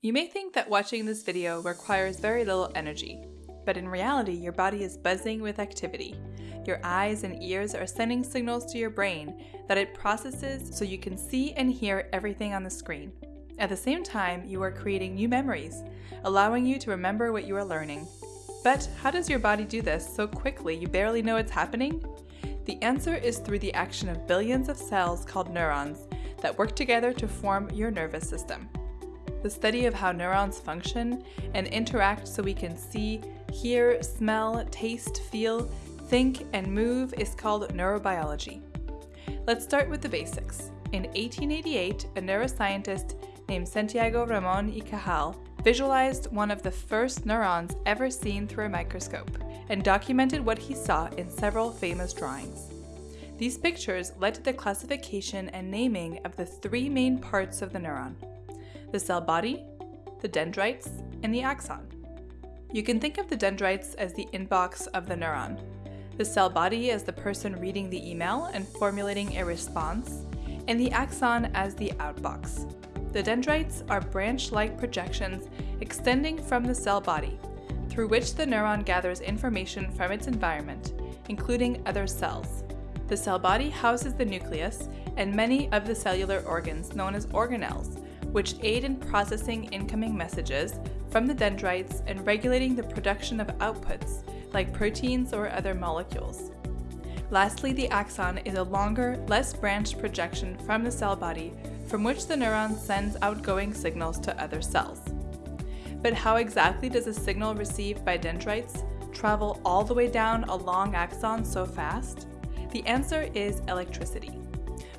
You may think that watching this video requires very little energy, but in reality your body is buzzing with activity. Your eyes and ears are sending signals to your brain that it processes so you can see and hear everything on the screen. At the same time, you are creating new memories, allowing you to remember what you are learning. But how does your body do this so quickly you barely know it's happening? The answer is through the action of billions of cells called neurons that work together to form your nervous system the study of how neurons function and interact so we can see, hear, smell, taste, feel, think, and move is called neurobiology. Let's start with the basics. In 1888, a neuroscientist named Santiago Ramon y Cajal visualized one of the first neurons ever seen through a microscope and documented what he saw in several famous drawings. These pictures led to the classification and naming of the three main parts of the neuron the cell body, the dendrites, and the axon. You can think of the dendrites as the inbox of the neuron, the cell body as the person reading the email and formulating a response, and the axon as the outbox. The dendrites are branch-like projections extending from the cell body, through which the neuron gathers information from its environment, including other cells. The cell body houses the nucleus and many of the cellular organs known as organelles, which aid in processing incoming messages from the dendrites and regulating the production of outputs, like proteins or other molecules. Lastly, the axon is a longer, less branched projection from the cell body from which the neuron sends outgoing signals to other cells. But how exactly does a signal received by dendrites travel all the way down a long axon so fast? The answer is electricity.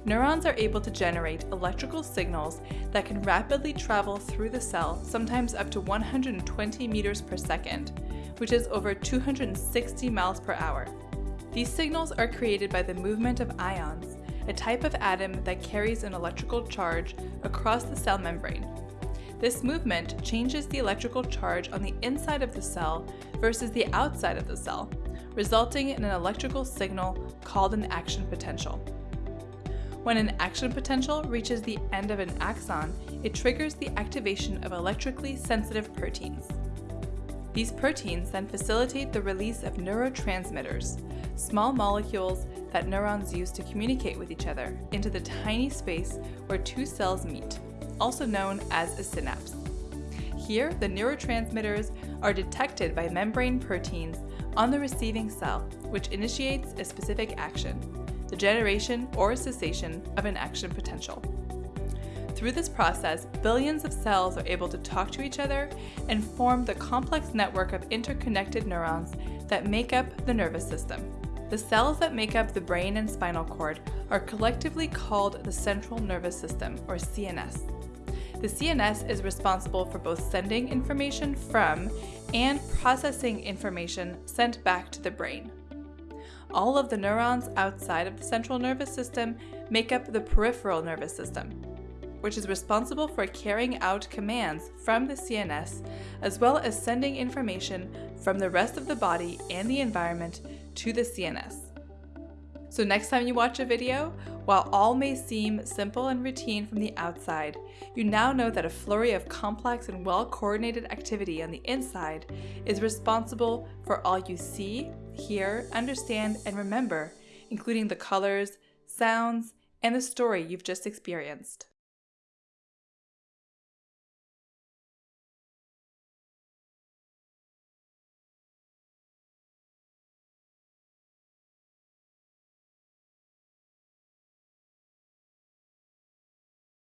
Neurons are able to generate electrical signals that can rapidly travel through the cell, sometimes up to 120 meters per second, which is over 260 miles per hour. These signals are created by the movement of ions, a type of atom that carries an electrical charge across the cell membrane. This movement changes the electrical charge on the inside of the cell versus the outside of the cell, resulting in an electrical signal called an action potential. When an action potential reaches the end of an axon, it triggers the activation of electrically sensitive proteins. These proteins then facilitate the release of neurotransmitters, small molecules that neurons use to communicate with each other, into the tiny space where two cells meet, also known as a synapse. Here, the neurotransmitters are detected by membrane proteins on the receiving cell, which initiates a specific action, the generation or cessation of an action potential. Through this process, billions of cells are able to talk to each other and form the complex network of interconnected neurons that make up the nervous system. The cells that make up the brain and spinal cord are collectively called the central nervous system, or CNS. The CNS is responsible for both sending information from and processing information sent back to the brain. All of the neurons outside of the central nervous system make up the peripheral nervous system, which is responsible for carrying out commands from the CNS, as well as sending information from the rest of the body and the environment to the CNS. So next time you watch a video, while all may seem simple and routine from the outside, you now know that a flurry of complex and well-coordinated activity on the inside is responsible for all you see, hear, understand, and remember, including the colors, sounds, and the story you've just experienced.